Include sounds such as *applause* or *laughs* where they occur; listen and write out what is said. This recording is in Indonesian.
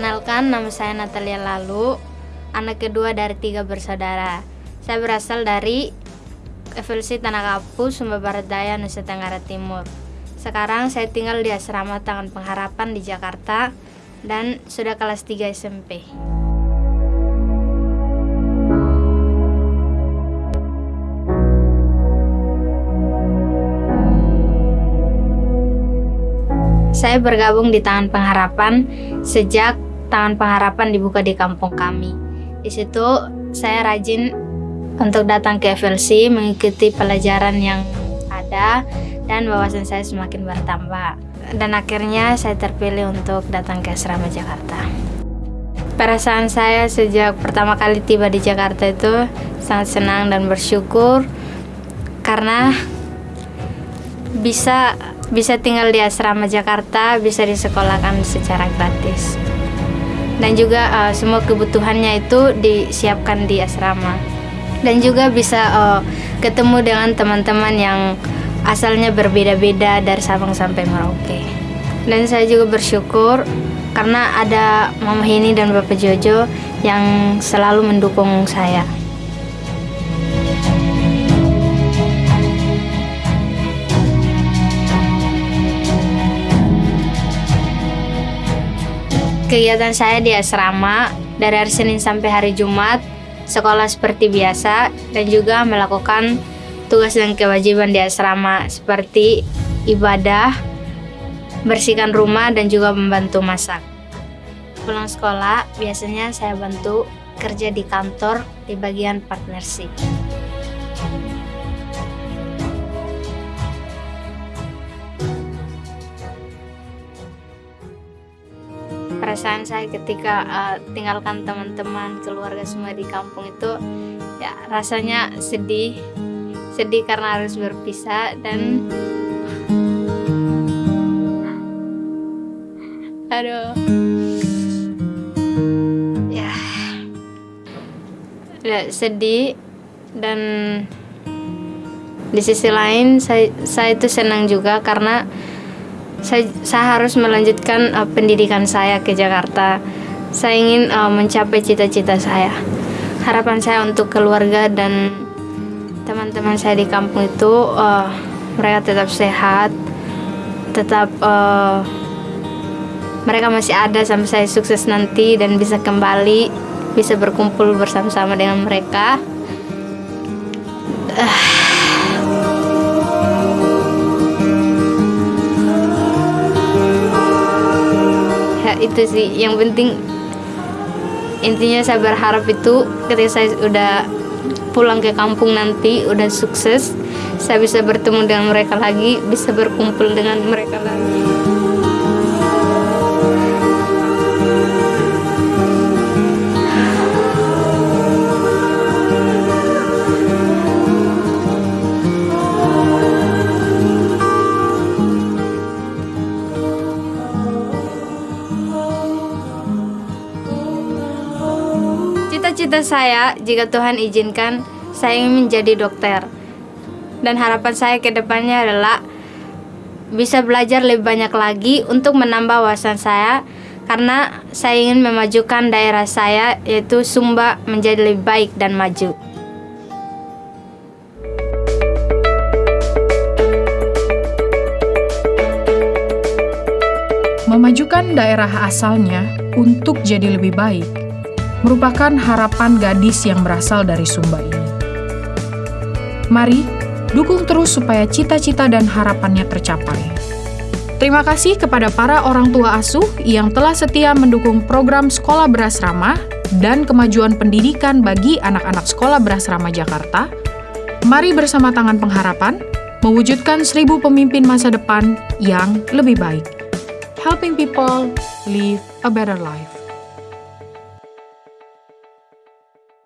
Perkenalkan, nama saya Natalia Lalu, anak kedua dari tiga bersaudara. Saya berasal dari FLC Tanah Kapu, Sumba Barat Daya, Nusa Tenggara Timur. Sekarang saya tinggal di asrama Tangan Pengharapan di Jakarta dan sudah kelas 3 SMP. Saya bergabung di Tangan Pengharapan sejak Tangan Pengharapan dibuka di kampung kami. Di situ saya rajin untuk datang ke FLC mengikuti pelajaran yang ada dan wawasan saya semakin bertambah. Dan akhirnya saya terpilih untuk datang ke asrama Jakarta. Perasaan saya sejak pertama kali tiba di Jakarta itu sangat senang dan bersyukur karena bisa bisa tinggal di asrama Jakarta, bisa disekolahkan secara gratis. Dan juga uh, semua kebutuhannya itu disiapkan di asrama. Dan juga bisa uh, ketemu dengan teman-teman yang asalnya berbeda-beda dari Sabang sampai Merauke. Dan saya juga bersyukur karena ada Mama Hini dan Bapak Jojo yang selalu mendukung saya. Kegiatan saya di asrama dari hari Senin sampai hari Jumat, sekolah seperti biasa dan juga melakukan tugas dan kewajiban di asrama seperti ibadah, bersihkan rumah dan juga membantu masak. Pulang sekolah, biasanya saya bantu kerja di kantor di bagian partnership. Perasaan saya ketika uh, tinggalkan teman-teman keluarga semua di kampung itu ya rasanya sedih. Sedih karena harus berpisah dan *laughs* aduh. Ya, ya sedih dan di sisi lain saya saya itu senang juga karena saya, saya harus melanjutkan uh, pendidikan saya ke Jakarta. Saya ingin uh, mencapai cita-cita saya. Harapan saya untuk keluarga dan teman-teman saya di kampung itu uh, mereka tetap sehat, tetap uh, mereka masih ada sampai saya sukses nanti dan bisa kembali, bisa berkumpul bersama-sama dengan mereka. Itu sih yang penting intinya saya berharap itu ketika saya udah pulang ke kampung nanti udah sukses saya bisa bertemu dengan mereka lagi bisa berkumpul dengan mereka lagi Cita-cita saya, jika Tuhan izinkan, saya ingin menjadi dokter. Dan harapan saya ke depannya adalah bisa belajar lebih banyak lagi untuk menambah wawasan saya karena saya ingin memajukan daerah saya yaitu Sumba menjadi lebih baik dan maju. Memajukan daerah asalnya untuk jadi lebih baik merupakan harapan gadis yang berasal dari Sumba ini. Mari dukung terus supaya cita-cita dan harapannya tercapai. Terima kasih kepada para orang tua asuh yang telah setia mendukung program Sekolah Berasrama dan kemajuan pendidikan bagi anak-anak Sekolah Berasrama Jakarta. Mari bersama tangan pengharapan mewujudkan seribu pemimpin masa depan yang lebih baik. Helping people live a better life.